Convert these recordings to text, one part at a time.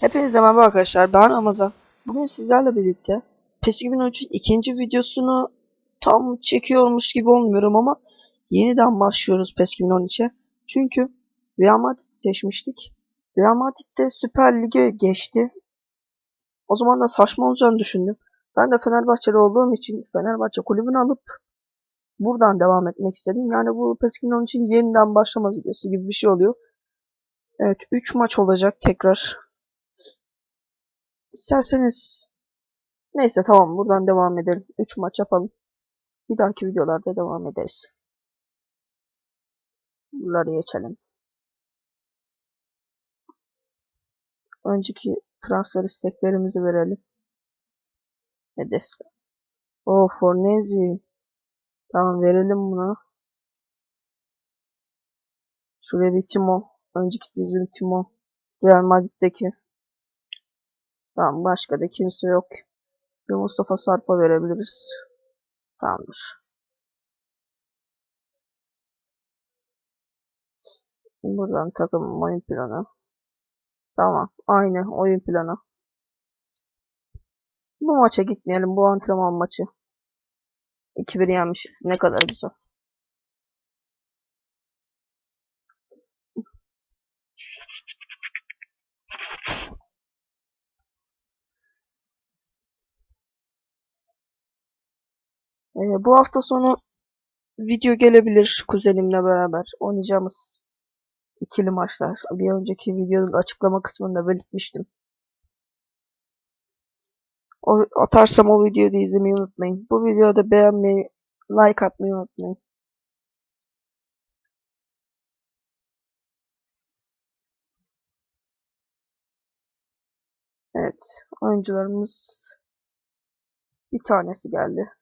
Hepinize merhaba arkadaşlar. Ben Ramazan. Bugün sizlerle birlikte PES 2013'ün ikinci videosunu tam çekiyormuş gibi olmuyorum ama yeniden başlıyoruz PES 2013'e. Çünkü Real Madrid seçmiştik. Real Madrid de Süper Lig'e geçti. O zaman da saçma olacağını düşündüm. Ben de Fenerbahçeli olduğum için Fenerbahçe kulübünü alıp buradan devam etmek istedim. Yani bu PES 2013'in yeniden başlama videosu gibi bir şey oluyor. Evet 3 maç olacak tekrar. İsterseniz neyse tamam buradan devam edelim. 3 maç yapalım. Bir dahaki videolarda devam ederiz. Bunları geçelim. Önceki transfer isteklerimizi verelim. Hedef. O Fornezi. Tamam verelim bunu. Şuraya bir Timo. Önceki bizim Timo. Real Madrid'deki. Tamam başka da kimse yok. Bir Mustafa Sarp'a verebiliriz. Tamamdır. Buradan takım oyun planı. Tamam. Aynı oyun planı. Bu maça gitmeyelim. Bu antrenman maçı. 2-1 yenmişiz. Ne kadar güzel. Ee, bu hafta sonu video gelebilir kuzenimle beraber oynayacağımız ikili maçlar. Bir önceki videonun açıklama kısmında belirtmiştim. O, atarsam o videoyu da izlemeyi unutmayın. Bu videoda beğenmeyi, like atmayı unutmayın. Evet, oyuncularımız bir tanesi geldi.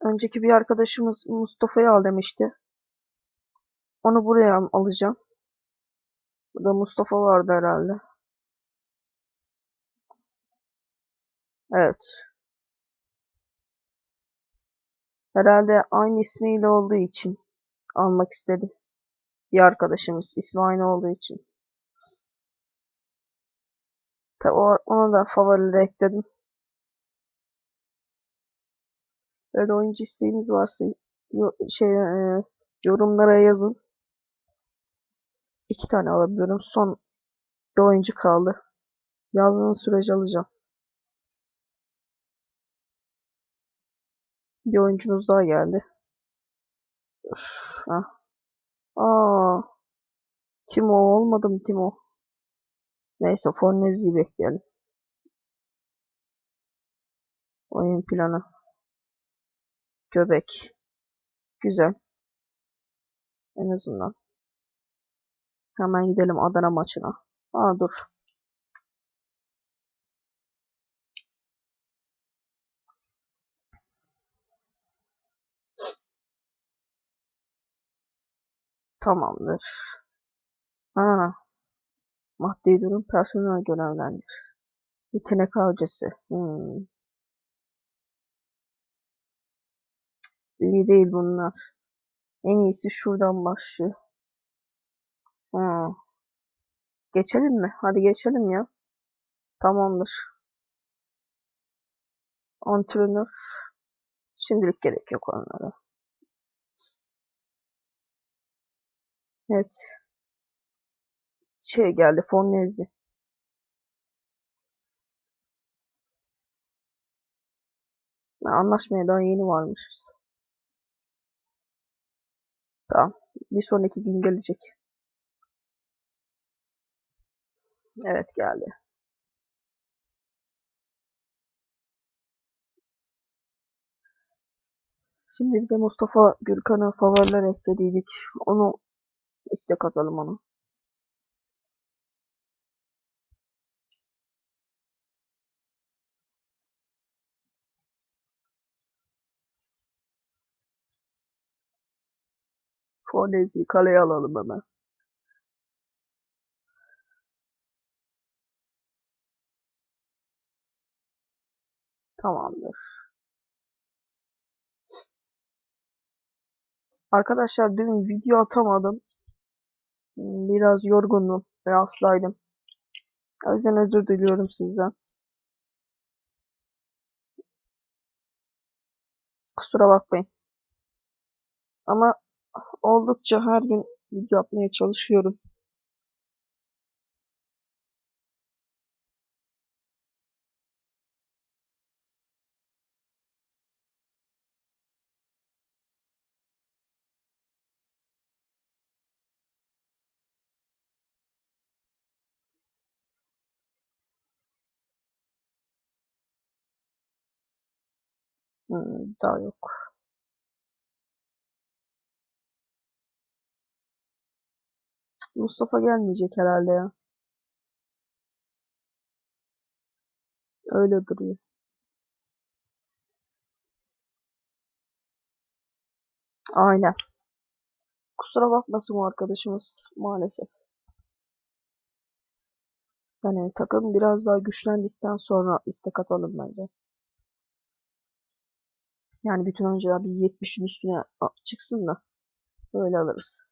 Önceki bir arkadaşımız Mustafa'yı al demişti. Onu buraya al- alacağım. Burada Mustafa vardı herhalde. Evet. Herhalde aynı ismiyle olduğu için almak istedi. Bir arkadaşımız ismi aynı olduğu için. Tabi onu da favorilere ekledim. Böyle oyuncu isteğiniz varsa şey e, yorumlara yazın. İki tane alabiliyorum. Son bir oyuncu kaldı. Yazdığınız sürece alacağım. Bir oyuncumuz daha geldi. Üf. Aa, Timo olmadı mı Timo? Neyse Fornezi'yi bekleyelim. Oyun planı. Göbek. Güzel. En azından. Hemen gidelim Adana maçına. Aa dur. Tamamdır. Ha. Maddi durum personel görevlendir. Yetenek avcısı. Hmm. İyi değil bunlar. En iyisi şuradan başlıyor. Hmm. Geçelim mi? Hadi geçelim ya. Tamamdır. Antrenör. Şimdilik gerek yok onlara. Evet. Şey geldi. Fornezi. Ya, Anlaşmaya daha yeni varmışız. Tamam. Bir sonraki gün gelecek. Evet geldi. Şimdi bir de Mustafa Gürkan'a favoriler eklediydik. Onu istek atalım ona. Fornezi'yi kaleye alalım hemen. Tamamdır. Arkadaşlar dün video atamadım. Biraz yorgundum ve hastaydım. O yüzden özür diliyorum sizden. Kusura bakmayın. Ama oldukça her gün video yapmaya çalışıyorum. Hmm, daha yok. Mustafa gelmeyecek herhalde ya. Öyle duruyor. Aynen. Kusura bakmasın o arkadaşımız maalesef. Yani takım biraz daha güçlendikten sonra istek atalım bence. Yani bütün oyuncular bir 70'in üstüne çıksın da öyle alırız.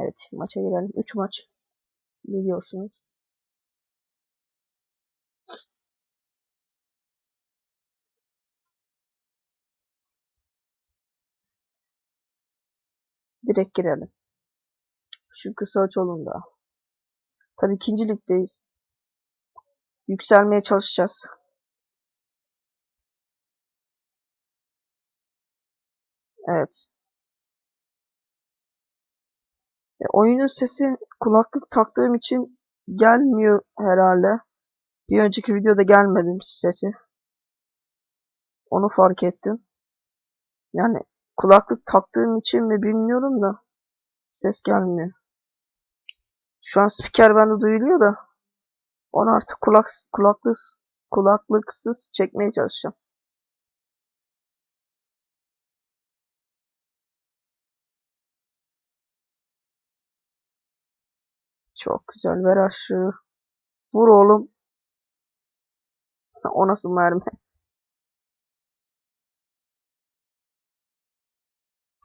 Evet maça girelim. 3 maç biliyorsunuz. Direkt girelim. Çünkü Sağçoğlu'nda. Tabii ikinci ligdeyiz. Yükselmeye çalışacağız. Evet. E, oyunun sesi kulaklık taktığım için gelmiyor herhalde. Bir önceki videoda gelmedi sesi. Onu fark ettim. Yani kulaklık taktığım için mi bilmiyorum da ses gelmiyor. Şu an spiker bende duyuluyor da onu artık kulak kulaklık kulaklıksız çekmeye çalışacağım. Çok güzel ver aşığı. Vur oğlum. O nasıl mermi?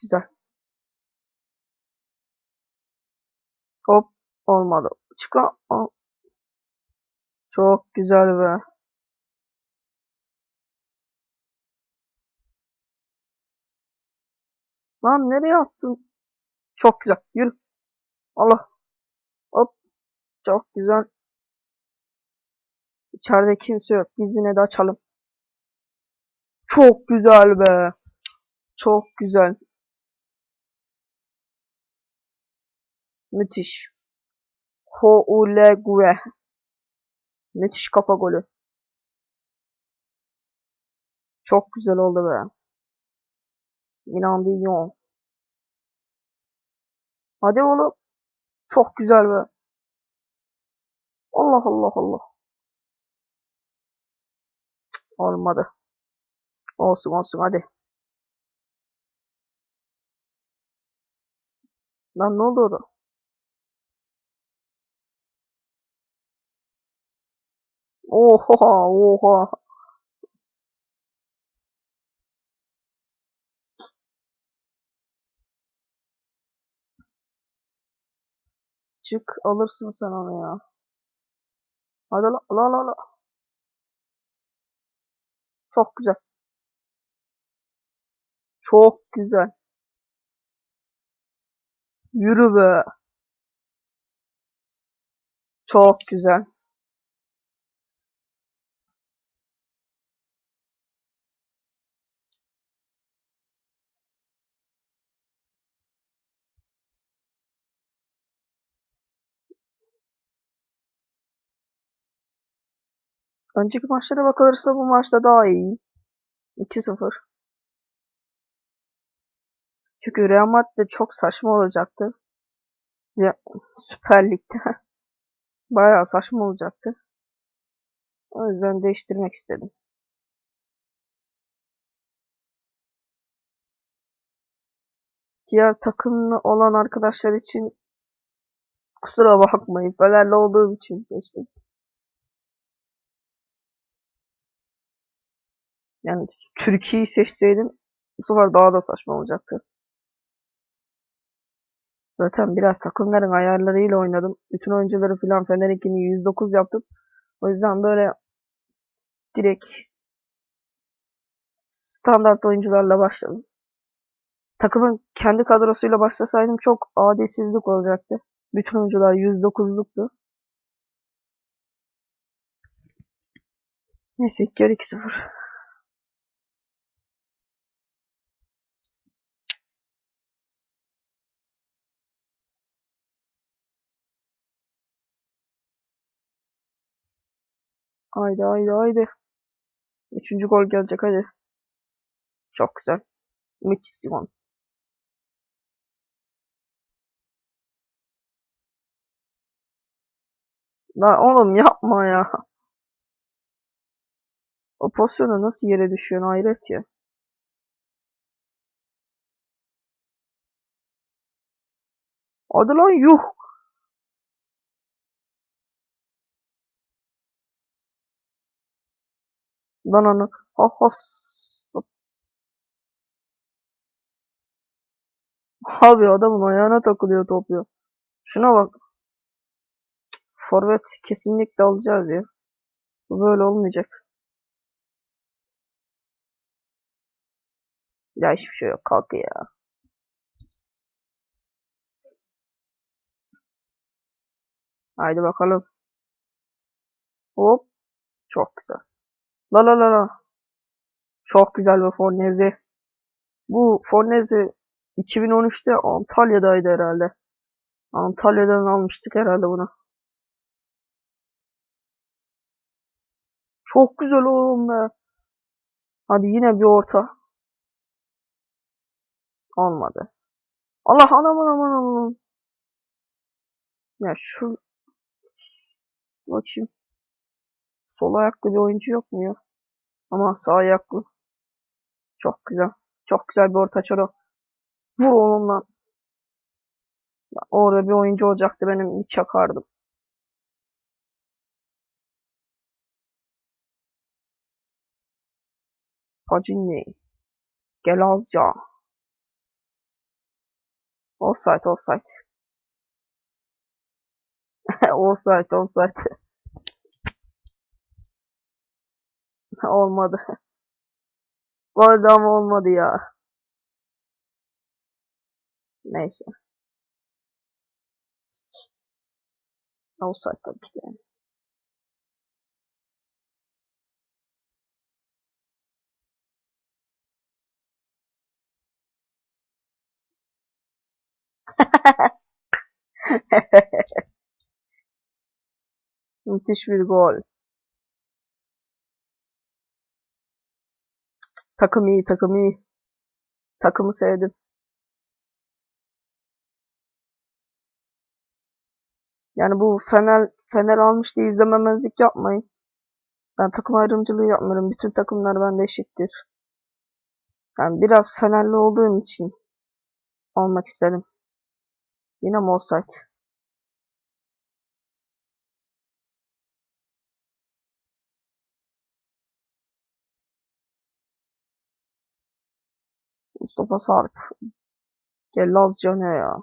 Güzel. Hop olmadı. Çık lan. Çok güzel be. Lan nereye attın? Çok güzel. Yürü. Allah. Çok güzel. İçeride kimse yok. Biz yine de açalım. Çok güzel be. Çok güzel. Müthiş. Houlegue. Müthiş kafa golü. Çok güzel oldu be. İnandıyım. Hadi oğlum. Çok güzel be. Allah Allah Allah. Olmadı. Olsun olsun hadi. Lan ne oldu orada? Oha oha. Çık alırsın sen onu ya. Hadi la la la la. Çok güzel. Çok güzel. Yürü be. Çok güzel. Önceki maçlara bakılırsa bu maçta daha iyi. 2-0. Çünkü Real Madrid çok saçma olacaktı. Ya, Süper Lig'de. Bayağı saçma olacaktı. O yüzden değiştirmek istedim. Diğer takımlı olan arkadaşlar için kusura bakmayın. Fenerli olduğum için seçtim. Yani Türkiye'yi seçseydim bu sefer daha da saçma olacaktı. Zaten biraz takımların ayarlarıyla oynadım. Bütün oyuncuları filan Fener'inkini 109 yaptım. O yüzden böyle direkt standart oyuncularla başladım. Takımın kendi kadrosuyla başlasaydım çok adilsizlik olacaktı. Bütün oyuncular 109'luktu. Neyse ilk yarı 2-0. Haydi haydi haydi. Üçüncü gol gelecek hadi. Çok güzel. Muchísimo. La oğlum yapma ya. O pozisyona nasıl yere düşüyorsun hayret ya. Hadi lan yuh. Lan onu. Ha has. Abi adamın ayağına takılıyor top ya. Şuna bak. Forvet kesinlikle alacağız ya. Bu böyle olmayacak. Ya hiçbir şey yok. Kalk ya. Haydi bakalım. Hop. Çok güzel. La la la la. Çok güzel bir Fornezi. Bu Fornezi 2013'te Antalya'daydı herhalde. Antalya'dan almıştık herhalde bunu. Çok güzel oğlum be. Hadi yine bir orta. Olmadı. Allah anam anam anam. Ya şu bakayım. Sol ayaklı bir oyuncu yok mu ya? Ama sağ ayaklı. Çok güzel. Çok güzel bir orta çoro. Vur oğlum lan. Orada bir oyuncu olacaktı benim bir çakardım. Pacinni. Gelazca. Offside offside. offside offside. olmadı. Oldu ama olmadı ya. Neyse. Offside tabii ki de. Müthiş bir gol. Takım iyi, takım iyi. Takımı sevdim. Yani bu Fener Fener almış diye izlememezlik yapmayın. Ben takım ayrımcılığı yapmıyorum. Bütün takımlar bende eşittir. Yani biraz Fenerli olduğum için almak istedim. Yine mi Mustafa Sarp. Gellazca ne ya?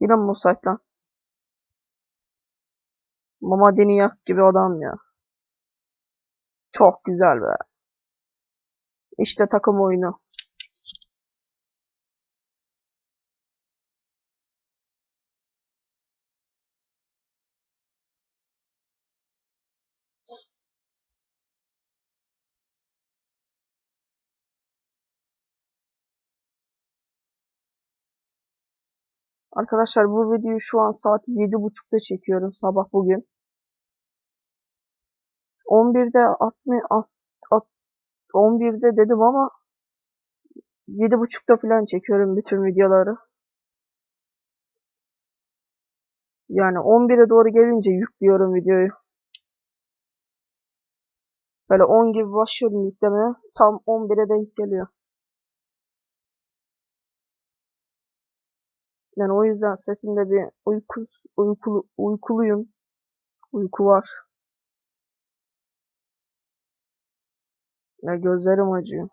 Yine mi offside lan? Mamadeni yak gibi adam ya. Çok güzel be. İşte takım oyunu. Arkadaşlar bu videoyu şu an saat 7.30'da çekiyorum sabah bugün. 11'de 60, 11'de dedim ama 7.30'da falan çekiyorum bütün videoları. Yani 11'e doğru gelince yüklüyorum videoyu. Böyle 10 gibi başlıyorum yüklemeye. Tam 11'e denk geliyor. Yani o yüzden sesimde bir uyku, uykulu, uykuluyum. Uyku var. Ya gözlerim acıyor.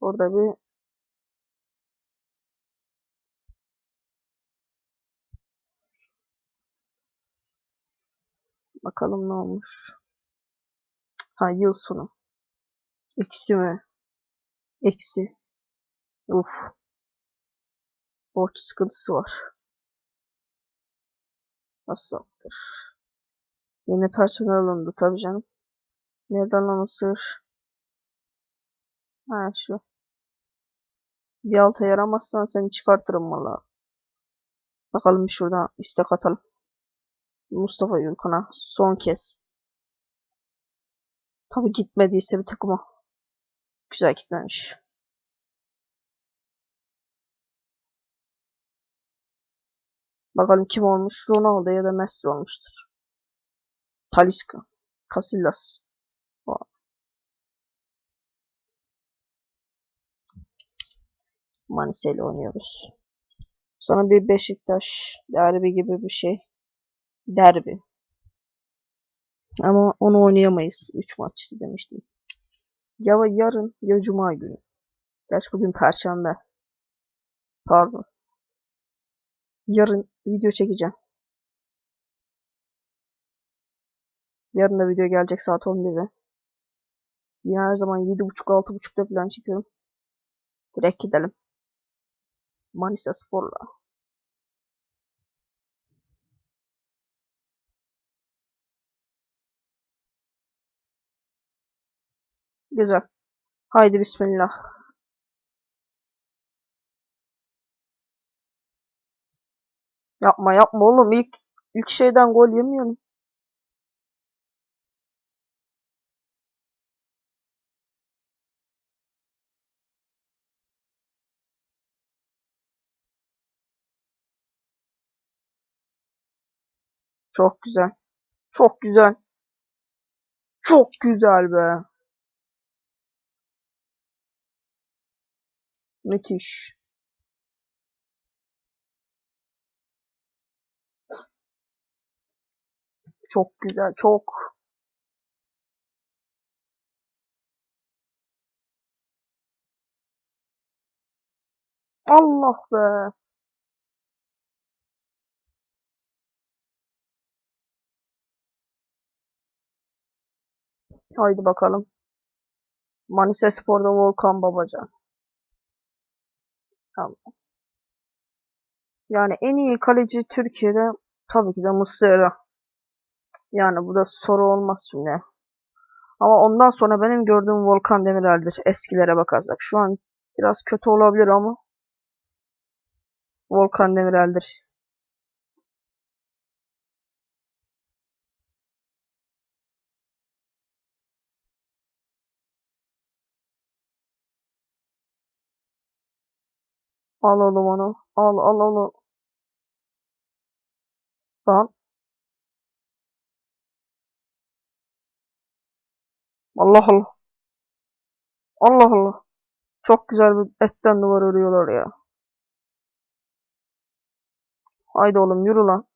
Orada bir bakalım ne olmuş. Ha yıl sonu. Eksi mi? Eksi. Uf. Borç sıkıntısı var. Hastalıktır. Yeni personel alındı tabii canım. Nereden lan sığır? Ha şu. Bir alta yaramazsan seni çıkartırım valla. Bakalım bir şuradan istek atalım. Mustafa Gülkan'a son kez. Tabi gitmediyse bir takıma. Güzel gitmemiş. Bakalım kim olmuş? Ronaldo ya da Messi olmuştur. Talisca. Casillas. Manisa oynuyoruz. Sonra bir Beşiktaş derbi gibi bir şey. Derbi. Ama onu oynayamayız. 3 maç demiştim. Ya yarın ya cuma günü. Gerçi bugün perşembe. Pardon. Yarın video çekeceğim. Yarın da video gelecek saat 11'de. Yine her zaman 7.30-6.30'da falan çekiyorum. Direkt gidelim. Manisa Spor'la. Güzel. Haydi bismillah. Yapma yapma oğlum ilk ilk şeyden gol yemiyorum. Çok güzel. Çok güzel. Çok güzel be. Müthiş. Çok güzel. Çok. Allah be. Haydi bakalım. Manisa Spor'da Volkan Babacan. Tamam. Yani en iyi kaleci Türkiye'de tabii ki de Muslera. Yani bu da soru olmaz şimdi. Ama ondan sonra benim gördüğüm Volkan Demirel'dir. Eskilere bakarsak. Şu an biraz kötü olabilir ama Volkan Demirel'dir. Al oğlum onu. Al al al. Lan. Allah Allah. Allah Allah. Çok güzel bir etten duvar örüyorlar ya. Haydi oğlum yürü lan.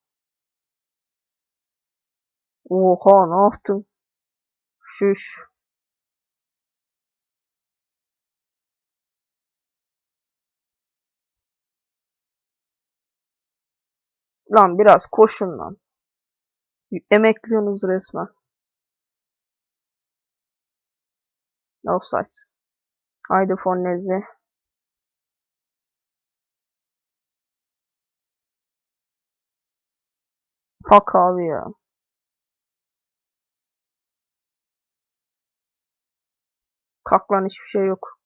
Oha ne yaptın? Şuş. Lan biraz koşun lan. Emekliyorsunuz resmen. Offside. Haydi Fornezi. Pak abi ya. Kalk lan hiçbir şey yok.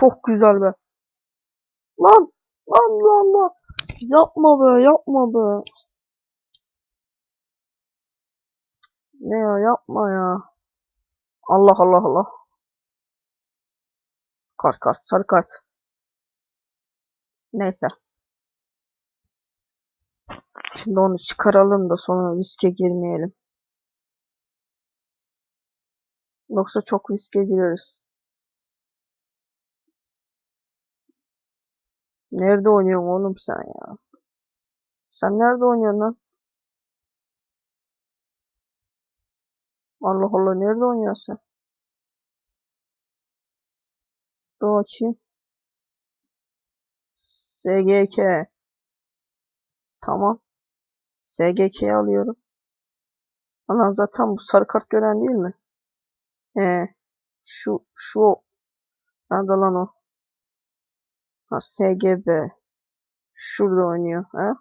Çok güzel be. Lan lan lan lan. Yapma be yapma be. Ne ya yapma ya. Allah Allah Allah. Kart kart sarı kart. Neyse. Şimdi onu çıkaralım da sonra riske girmeyelim. Yoksa çok riske gireriz. Nerede oynuyorsun oğlum sen ya? Sen nerede oynuyorsun lan? Allah Allah nerede oynuyorsun? Dur bakayım. SGK. Tamam. SGK'yi alıyorum. Lan zaten bu sarı kart gören değil mi? He. Şu şu nerede lan o? Ha SGB. Şurada oynuyor. Ha?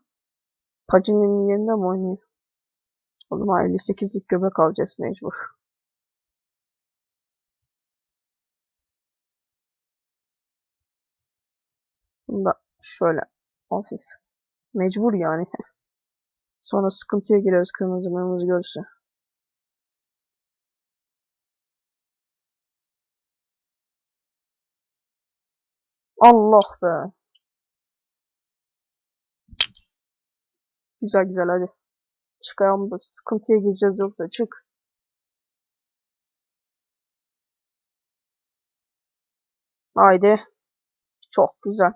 Pacini'nin yerinde mi oynuyor? O zaman 58'lik göbek alacağız mecbur. Bunu da şöyle hafif. Mecbur yani. Sonra sıkıntıya gireriz kırmızı mırmızı görürse. Allah be. Güzel güzel hadi. Çıkalım bu sıkıntıya gireceğiz yoksa çık. Haydi. Çok güzel.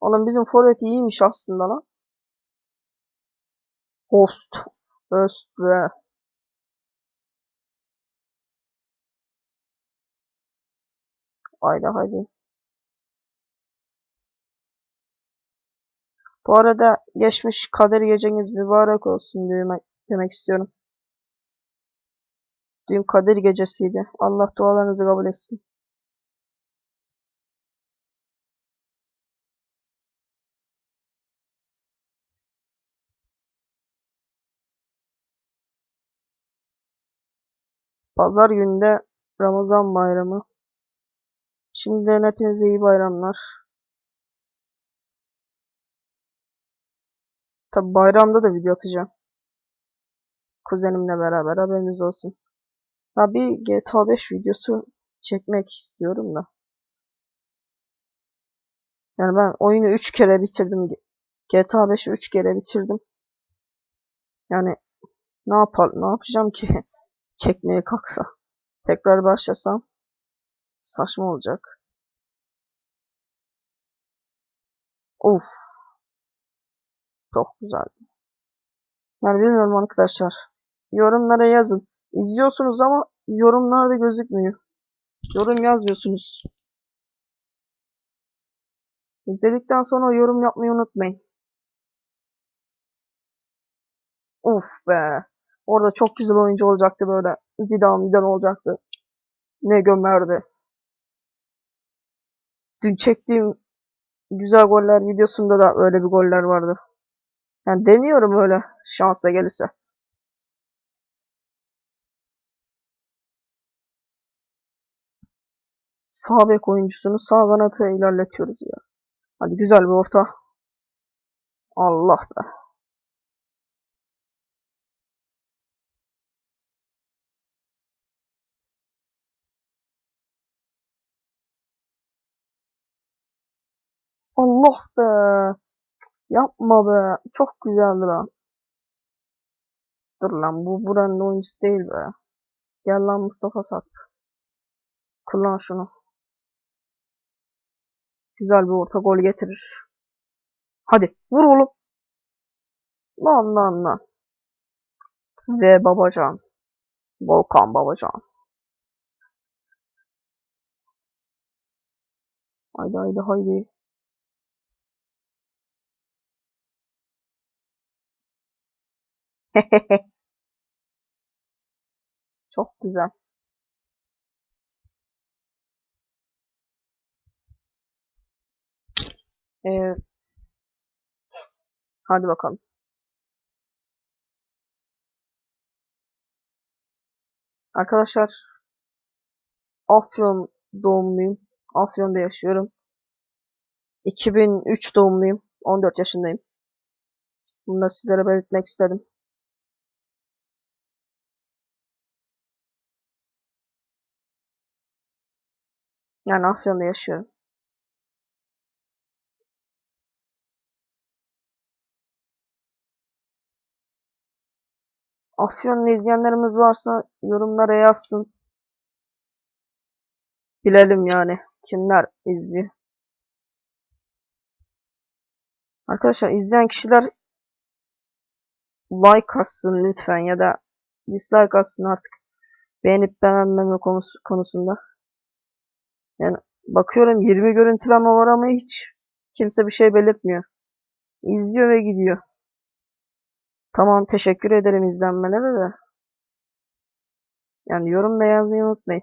Oğlum bizim forvet iyiymiş aslında lan. Host. Öst be. Haydi haydi. Bu arada geçmiş kader geceniz mübarek olsun demek, demek istiyorum. Dün kader gecesiydi. Allah dualarınızı kabul etsin. Pazar günde Ramazan bayramı. Şimdiden hepinize iyi bayramlar. Tabi bayramda da video atacağım. Kuzenimle beraber haberiniz olsun. Ya bir GTA 5 videosu çekmek istiyorum da. Yani ben oyunu 3 kere bitirdim. GTA 5'i 3 kere bitirdim. Yani ne yapar ne yapacağım ki çekmeye kalksa. Tekrar başlasam saçma olacak. Of. Çok güzel. Yani bilmiyorum arkadaşlar. Yorumlara yazın. İzliyorsunuz ama yorumlarda gözükmüyor. Yorum yazmıyorsunuz. İzledikten sonra yorum yapmayı unutmayın. Uf be. Orada çok güzel oyuncu olacaktı böyle. Zidane Zidane olacaktı. Ne gömerdi. Dün çektiğim güzel goller videosunda da öyle bir goller vardı. Yani deniyorum öyle şansa gelirse. Sağ bek oyuncusunu sağ kanata ilerletiyoruz ya. Hadi güzel bir orta. Allah be. Allah be. Yapma be. Çok güzeldi lan. Dur lan bu buranın oyuncusu değil be. Gel lan Mustafa Sak. Kullan şunu. Güzel bir orta gol getirir. Hadi vur oğlum. Lan lan lan. Ve Babacan. Volkan Babacan. Haydi haydi haydi. Çok güzel. Ee, hadi bakalım. Arkadaşlar Afyon doğumluyum. Afyon'da yaşıyorum. 2003 doğumluyum. 14 yaşındayım. Bunu da sizlere belirtmek istedim. Yani Afyon'da yaşıyorum. Afyon'da izleyenlerimiz varsa yorumlara yazsın. Bilelim yani kimler izliyor. Arkadaşlar izleyen kişiler like atsın lütfen ya da dislike atsın artık. beğenip beğenmeme konusu, konusunda. Yani bakıyorum 20 görüntüleme var ama hiç kimse bir şey belirtmiyor. İzliyor ve gidiyor. Tamam teşekkür ederim izlenmelere de. Yani yorum da yazmayı unutmayın.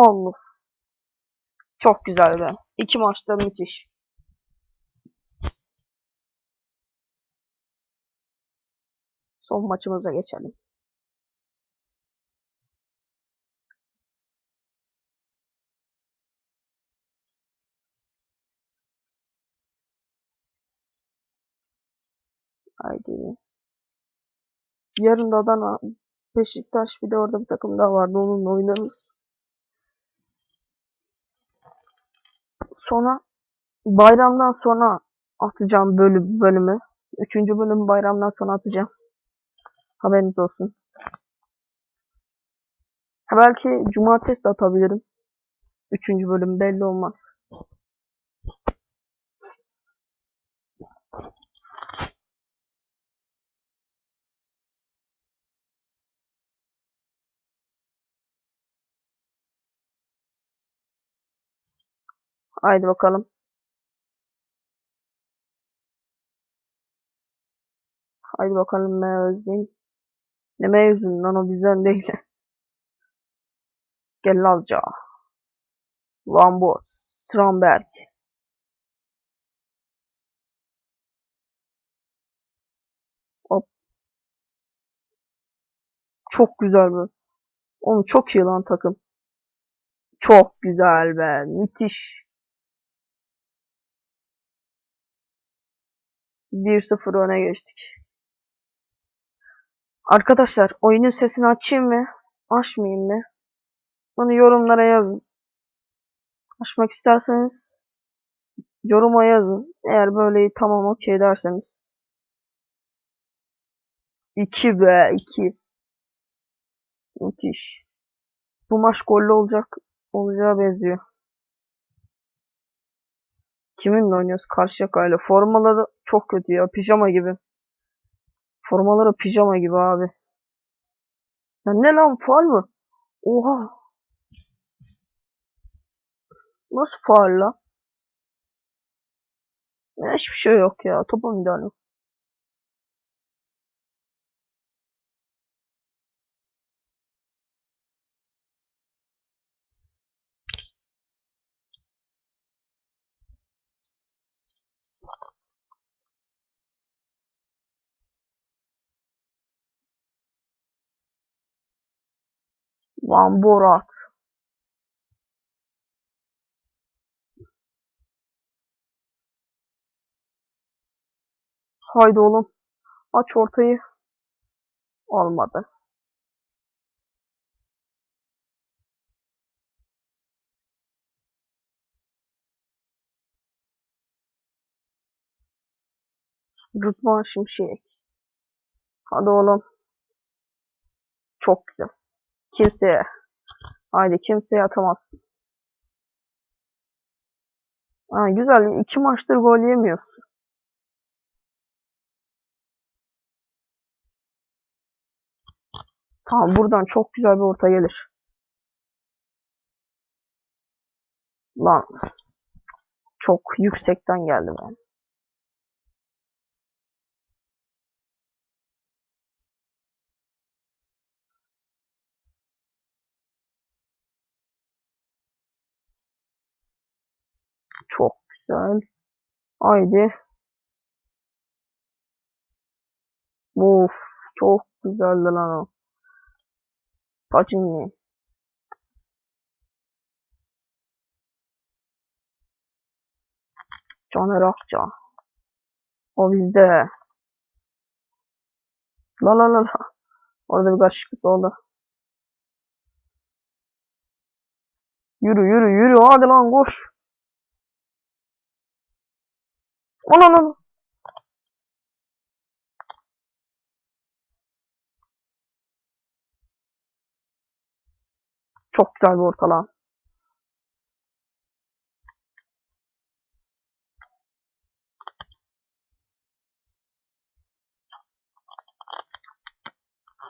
Onluk. Çok güzel be. İki maçta müthiş. Son maçımıza geçelim. Haydi. Yarın da Adana, Beşiktaş bir de orada bir takım daha vardı. Onunla oynarız. Sonra bayramdan sonra atacağım bölüm, bölümü. Üçüncü bölüm bayramdan sonra atacağım. Haberiniz olsun. Ha belki cumartesi atabilirim. Üçüncü bölüm belli olmaz. Haydi bakalım. Haydi bakalım M Özdeğin. Ne mevzun lan o bizden değil. Gel Lazca. Van Boort. Strandberg. Hop. Çok güzel be. Oğlum çok iyi lan takım. Çok güzel be. Müthiş. 1-0 öne geçtik. Arkadaşlar oyunun sesini açayım mı? Açmayayım mı? Bunu yorumlara yazın. Açmak isterseniz yoruma yazın. Eğer böyle tamam okey derseniz. 2 be 2. Müthiş. Bu maç gollü olacak. Olacağı benziyor. Kiminle oynuyoruz? Karşıyaka'yla. Formaları çok kötü ya. Pijama gibi. Formaları pijama gibi abi. Ya ne lan faal mı? Oha. Nasıl faal la? Ya hiçbir şey yok ya. Topa müdahale. Van Borat. Haydi oğlum. Aç ortayı. Olmadı. Rıdvan Şimşek. Hadi oğlum. Çok güzel. Kimseye. Haydi kimseye atamaz. Ha, güzel. İki maçtır gol yemiyoruz. Tamam buradan çok güzel bir orta gelir. Lan. Çok yüksekten geldi ben. Çok güzel. Haydi. Of çok güzeldi lan o. Pacini. Caner Akça. O bizde. La la la la. Orada bir karışıklık oldu. Yürü yürü yürü hadi lan koş. Ananın. Çok güzel bir ortalan.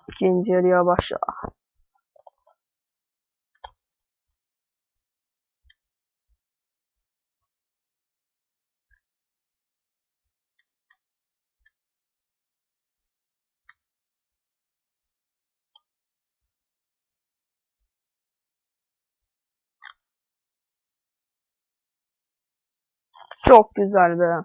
İkinci yarıya başla. Çok güzel be.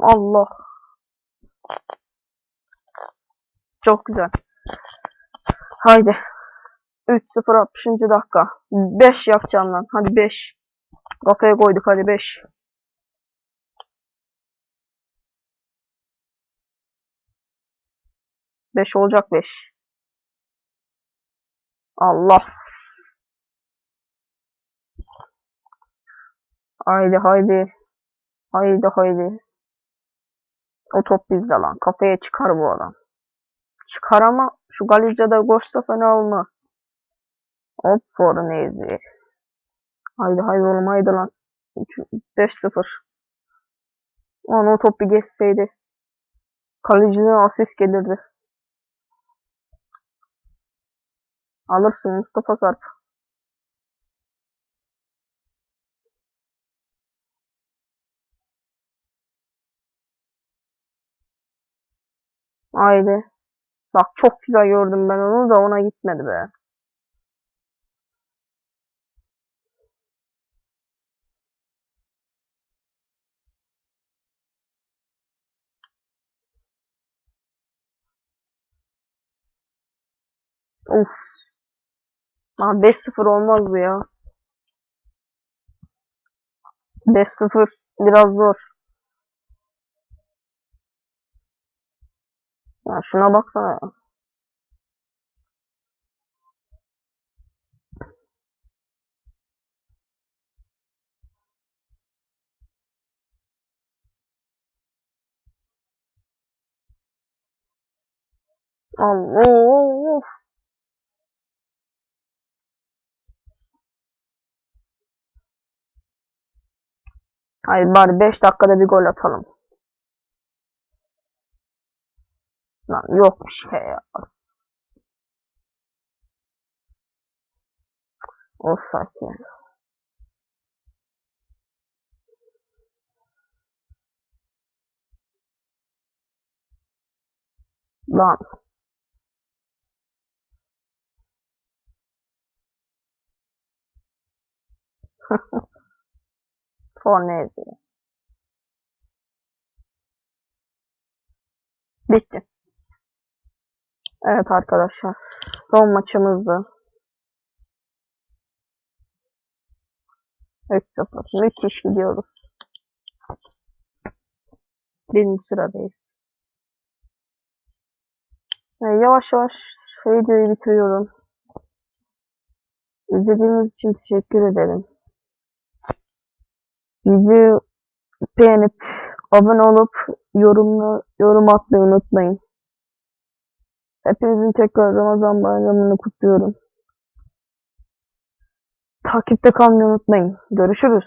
Allah. Çok güzel. Haydi. 3-0 60. dakika. 5 yapacağım lan. Hadi 5. Kafaya koyduk hadi 5. Beş olacak beş. Allah. Haydi haydi. Haydi haydi. O top bizde lan. Kafaya çıkar bu adam. Çıkar ama şu Galizya'da koşsa fena olmaz. Hop Fornezi. Haydi haydi oğlum haydi lan. 5-0. Lan o top bir geçseydi. Kaleciden asist gelirdi. Alırsın Mustafa Sarp. Haydi. Bak çok güzel gördüm ben onu da ona gitmedi be. Of. Lan 5-0 olmaz bu ya. 5-0 biraz zor. Ya şuna baksana ya. Allah. Hayır bari 5 dakikada bir gol atalım. Lan yok bir şey ya. Offside yani. Lan. Fornezi. Bitti. Evet arkadaşlar. Son maçımızdı. 3-0. Müthiş gidiyoruz. Birinci sıradayız. Yani yavaş yavaş videoyu bitiriyorum. İzlediğiniz için teşekkür ederim. Videoyu beğenip abone olup yorumla, yorum atmayı unutmayın. Hepinizin tekrar Ramazan bayramını kutluyorum. Takipte kalmayı unutmayın. Görüşürüz.